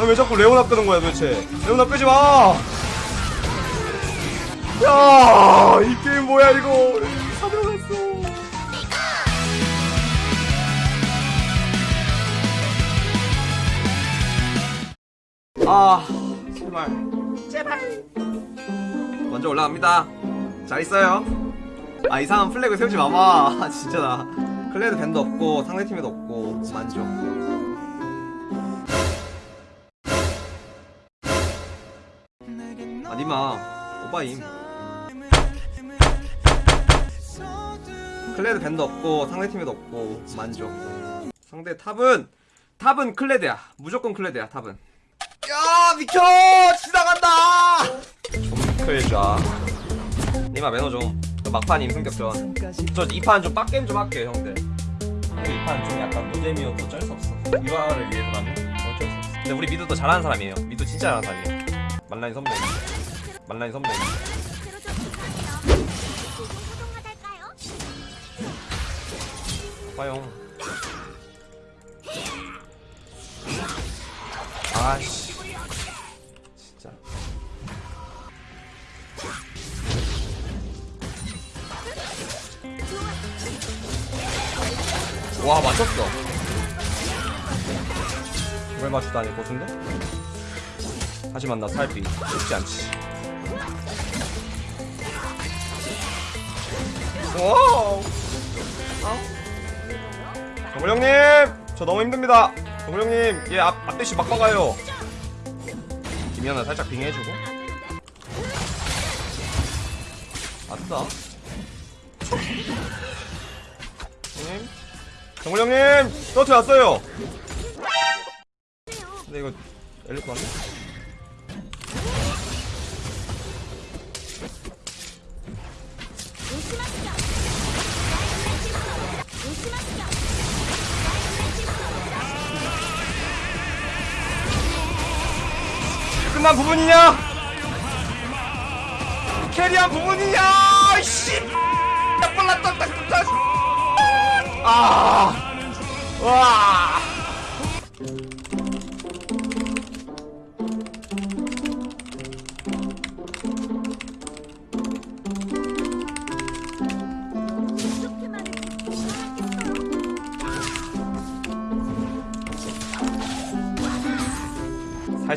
아니 왜 자꾸 레오나 끄는 거야 도대체 레오나 끄지 마! 야, 이 게임 뭐야 이거? 사들어갔어. 아, 제발, 제발. 먼저 올라갑니다. 잘 있어요. 아 이상한 flag 세우지 마봐. 아, 진짜 나 클레드 ban도 없고 상대팀에도 없고 만족. 아 니마 오바임. 클레드 ban도 없고 상대팀에도 없고 만족. 상대 top은 top은 클레드야. 무조건 클레드야 top은. 야 비켜 지나간다. 좀 클자. 니마 매너 좀. 저 막판임 승격전. 저 2판 좀 할게요 형들. 2판 좀 약간 노잼이어도 어쩔 수 없어. 유아를 위해서라면 어쩔 수 없어. 근데 우리 mid도 잘하는 사람이에요. mid 진짜 잘하는 사람이에요. 만라인 선배. 만라인 선배. 봐요. 아씨. 와 맞췄어. 왜 맞추다니 고수인데? 하지만 나 살피 쉽지 않지. 오. 정글 형님, 저 너무 힘듭니다. 정글 형님, 얘 앞, 앞대시 막 박아요. 김연아 살짝 빙해주고. 아싸. 형님, 정글 형님, 서트 왔어요. 근데 이거 엘리트 왔네? 끝난 부분이냐? 캐리한 부분이냐? 씨! 아! 와!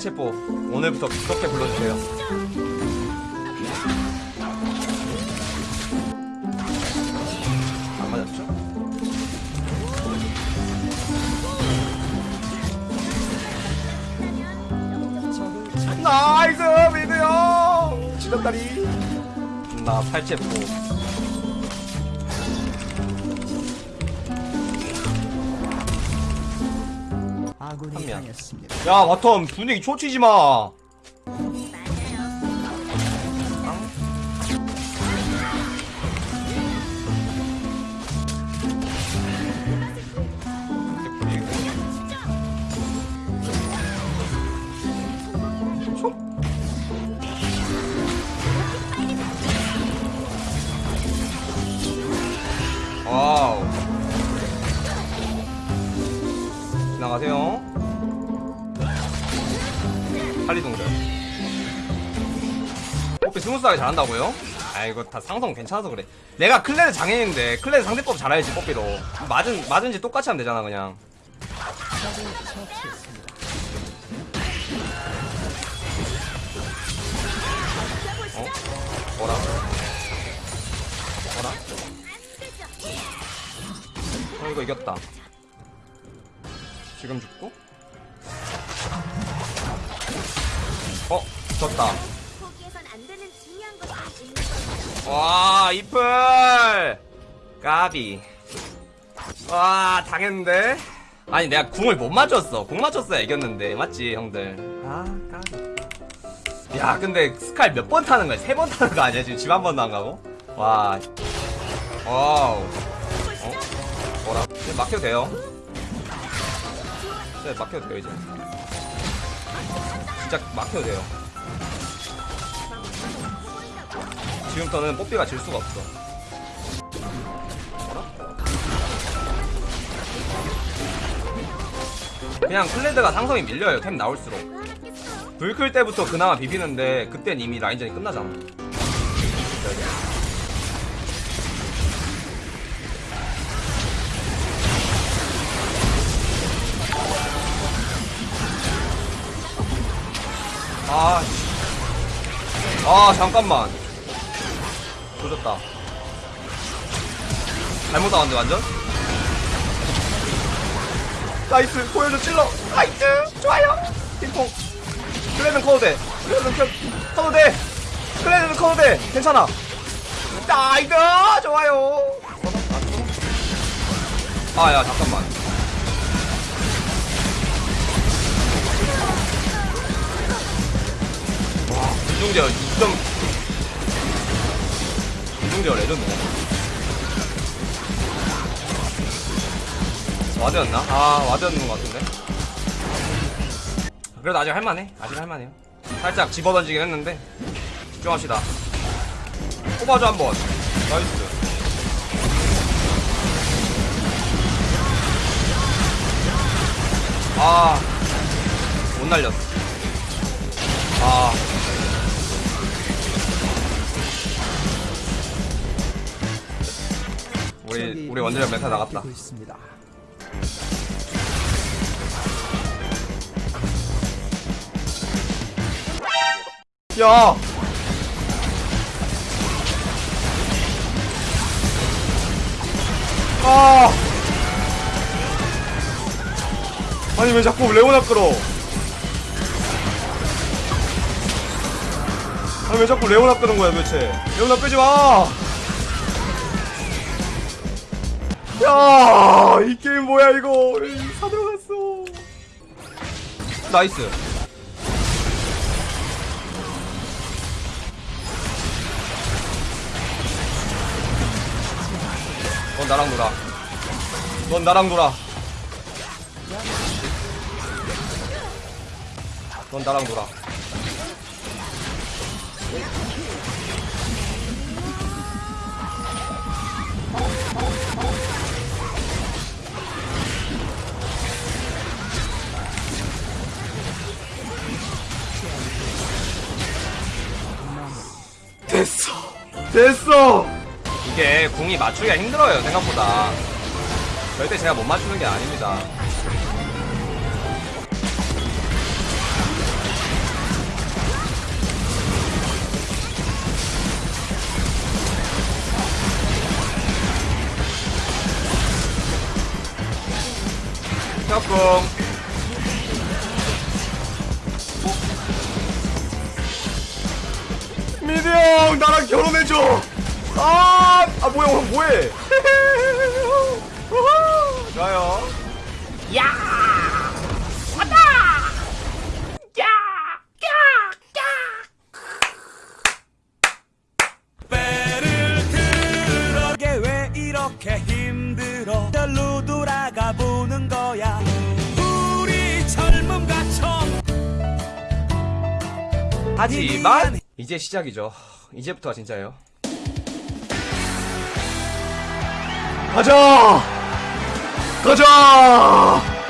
셰포 오늘부터 그렇게 불러주세요. 안 맞았죠? 나이스 미드요 지렸다리 나 팔체포 아군이 명. 당했습니다. 야 바텀 분위기 초치지 마 와우 지나가세요 팔리동들 호피 스무스하게 잘한다고요? 아 이거 다 상성 괜찮아서 그래 내가 클레드 장애인인데 클레드 상대법 잘해야지 뽀삐도 맞은, 맞은지 똑같이 하면 되잖아 그냥 어? 뭐라? 뭐라? 어 이거 이겼다 지금 죽고 어 졌다. 와 이플! 까비. 와 당했는데? 아니 내가 궁을 못 맞췄어. 궁 맞췄어야 이겼는데. 맞지 형들? 아 까비. 야 근데 스칼 몇 번 타는 거야? 세 번 타는 거 아니야? 지금 집 한 번도 안 가고? 와. wow. 어? 뭐라? 이제 막혀도 돼요? 네 막혀도 돼요 이제 진짜 막혀도 돼요 지금부터는 뽀삐가 질 수가 없어? 그냥 클레드가 상성이 밀려요 템 나올수록? 불클 때부터 그나마 비비는데 그땐 이미 라인전이 끝나잖아 아, 씨. 아 잠깐만. 조졌다. 잘못 나왔는데 완전? 나이스 보여줘 찔러. 나이스 좋아요. 핑퐁 클레는 커도 돼. 클레는 커- 커도 돼. 클레는 커도 돼. 괜찮아. 나이스! 좋아요. 아야 잠깐만 와 이중제어 6점 이중제어 legend네. ward였나? 아 ward였는 것 같은데. 그래도 아직 할만해. 아직 할만해요. 살짝 집어던지긴 했는데. 집중합시다. 뽑아줘 한번. nice. 아 못 날렸어. 아 우리 우리 원딜 메타 나갔다 고 있습니다. 야! 아! 아니 왜 자꾸 레오나 끌어? 아니 왜 자꾸 레오나 끄는 거야 도대체? 레오나 끄지 마! 야! 이 게임 뭐야 이거? 사 들어갔어. nice. 넌 나랑 놀아. 넌 나랑 놀아. 넌 나랑 놀아. 됐어. 됐어. 이게 공이 맞추기가 힘들어요 생각보다 절대 제가 못 맞추는 게 아닙니다 조금 미드 형 나랑 결혼해줘. 아, 아 뭐야 오늘 뭐해? 좋아요. 야! 왔다! 야! 이게 왜 이렇게 힘들어? 절로 돌아가 보는 거야. 우리 젊음과 청 하지만 이제 시작이죠. 이제부터가 진짜예요. 가자! 가자